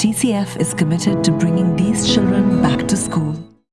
TCF is committed to bringing these